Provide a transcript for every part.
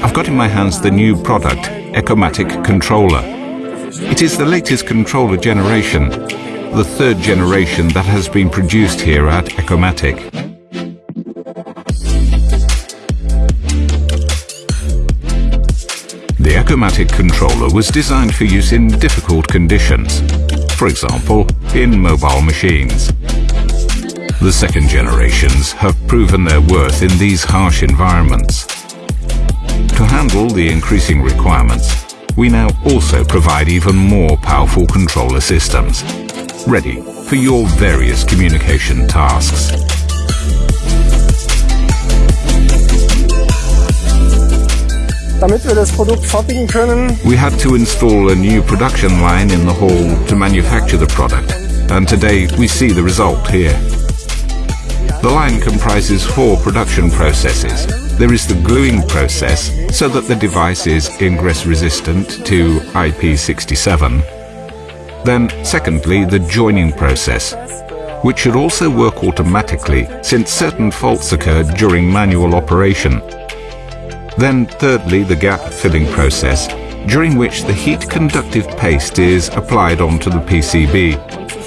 I've got in my hands the new product, Ecomatic Controller. It is the latest controller generation, the third generation that has been produced here at Ecomatic. The Ecomatic controller was designed for use in difficult conditions, for example, in mobile machines. The second generations have proven their worth in these harsh environments. To handle the increasing requirements, we now also provide even more powerful controller systems, ready for your various communication tasks. Damit wir das Produkt fertigen können, We had to install a new production line in the hall to manufacture the product, and today we see the result here. The line comprises four production processes. There is the gluing process, so that the device is ingress resistant to IP67. Then, secondly, the joining process, which should also work automatically since certain faults occurred during manual operation. Then thirdly, the gap filling process, during which the heat conductive paste is applied onto the PCB.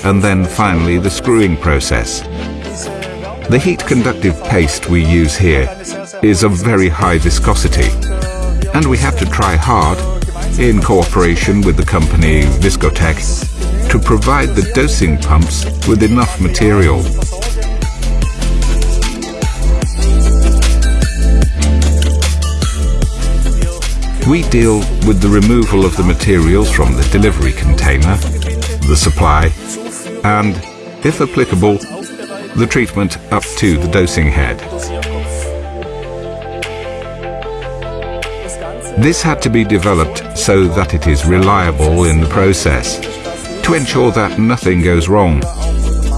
And then finally, the screwing process. The heat conductive paste we use here is of very high viscosity. And we have to try hard, in cooperation with the company ViscoTec, to provide the dosing pumps with enough material. We deal with the removal of the materials from the delivery container, the supply, and, if applicable, the treatment up to the dosing head. This had to be developed so that it is reliable in the process, to ensure that nothing goes wrong,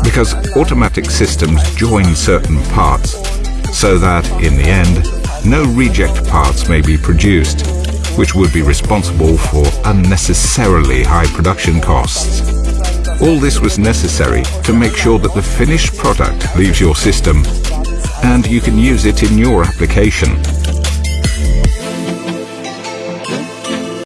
because automatic systems join certain parts, so that, in the end, no reject parts may be produced, which would be responsible for unnecessarily high production costs. All this was necessary to make sure that the finished product leaves your system and you can use it in your application.